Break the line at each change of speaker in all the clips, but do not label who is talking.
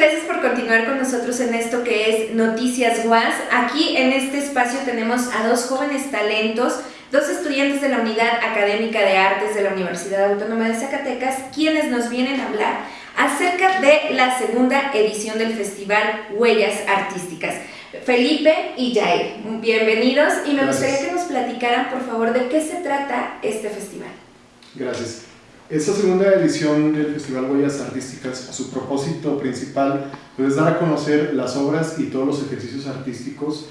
gracias por continuar con nosotros en esto que es Noticias UAS. Aquí en este espacio tenemos a dos jóvenes talentos, dos estudiantes de la Unidad Académica de Artes de la Universidad Autónoma de Zacatecas, quienes nos vienen a hablar acerca de la segunda edición del Festival Huellas Artísticas. Felipe y Jair, bienvenidos y me gustaría que nos platicaran por favor de qué se trata este festival.
Gracias. Esta segunda edición del Festival Huellas Artísticas, su propósito principal pues, es dar a conocer las obras y todos los ejercicios artísticos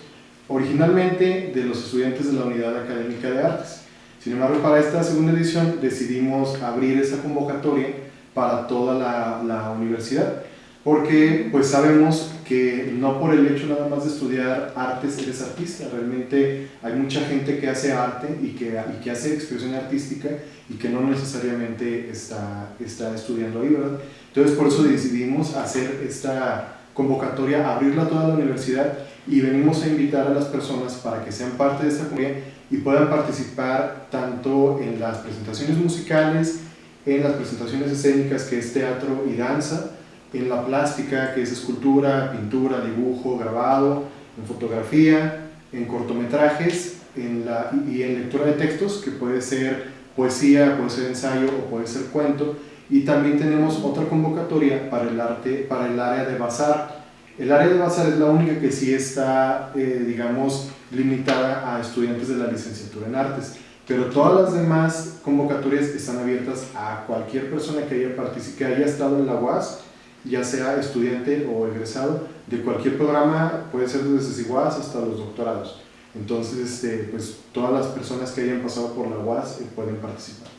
originalmente de los estudiantes de la Unidad Académica de Artes. Sin embargo, para esta segunda edición decidimos abrir esa convocatoria para toda la, la universidad porque pues sabemos que no por el hecho nada más de estudiar artes eres artista, realmente hay mucha gente que hace arte y que, y que hace expresión artística y que no necesariamente está, está estudiando ahí, ¿verdad? Entonces por eso decidimos hacer esta convocatoria, abrirla a toda la universidad y venimos a invitar a las personas para que sean parte de esta comunidad y puedan participar tanto en las presentaciones musicales, en las presentaciones escénicas que es teatro y danza, en la plástica, que es escultura, pintura, dibujo, grabado, en fotografía, en cortometrajes en la, y en lectura de textos, que puede ser poesía, puede ser ensayo o puede ser cuento. Y también tenemos otra convocatoria para el, arte, para el área de bazar. El área de bazar es la única que sí está, eh, digamos, limitada a estudiantes de la licenciatura en artes. Pero todas las demás convocatorias están abiertas a cualquier persona que haya, que haya estado en la UAS ya sea estudiante o egresado, de cualquier programa, puede ser desde CIGUAS hasta los doctorados. Entonces, este, pues todas las personas que hayan pasado por la UAS eh, pueden participar.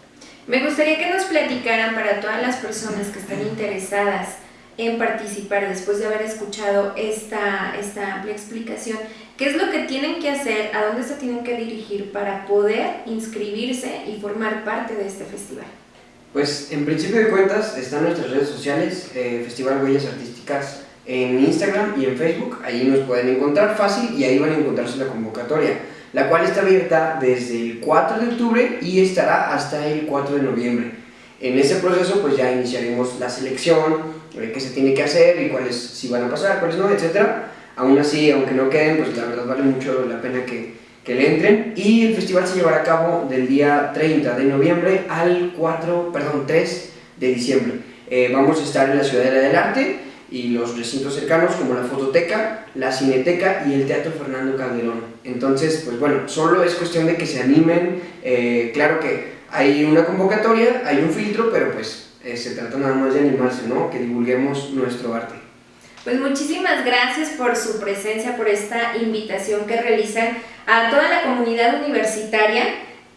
Me gustaría que nos platicaran para todas las personas que están interesadas en participar después de haber escuchado esta, esta amplia explicación, qué es lo que tienen que hacer, a dónde se tienen que dirigir para poder inscribirse y formar parte de este festival.
Pues en principio de cuentas están nuestras redes sociales, eh, Festival Huellas Artísticas en Instagram y en Facebook, ahí nos pueden encontrar fácil y ahí van a encontrarse la convocatoria, la cual está abierta desde el 4 de octubre y estará hasta el 4 de noviembre. En ese proceso pues ya iniciaremos la selección, eh, qué se tiene que hacer y cuáles si van a pasar, cuáles no, etc. Aún así, aunque no queden, pues la verdad vale mucho la pena que que le entren y el festival se llevará a cabo del día 30 de noviembre al 4, perdón, 3 de diciembre. Eh, vamos a estar en la Ciudadela del Arte y los recintos cercanos como la Fototeca, la Cineteca y el Teatro Fernando Calderón. Entonces, pues bueno, solo es cuestión de que se animen, eh, claro que hay una convocatoria, hay un filtro, pero pues eh, se trata nada más de animarse, ¿no? Que divulguemos nuestro arte.
Pues muchísimas gracias por su presencia, por esta invitación que realizan a toda la comunidad universitaria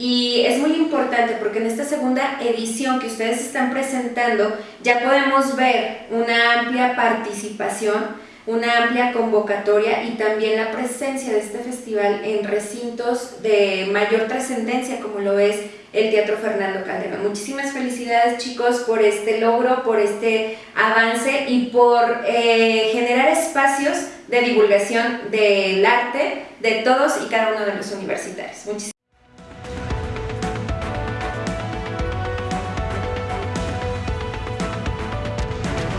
y es muy importante porque en esta segunda edición que ustedes están presentando ya podemos ver una amplia participación, una amplia convocatoria y también la presencia de este festival en recintos de mayor trascendencia como lo es el Teatro Fernando Calderón. Muchísimas felicidades chicos por este logro, por este avance y por eh, generar espacios de divulgación del arte de todos y cada uno de los universitarios. Muchísimas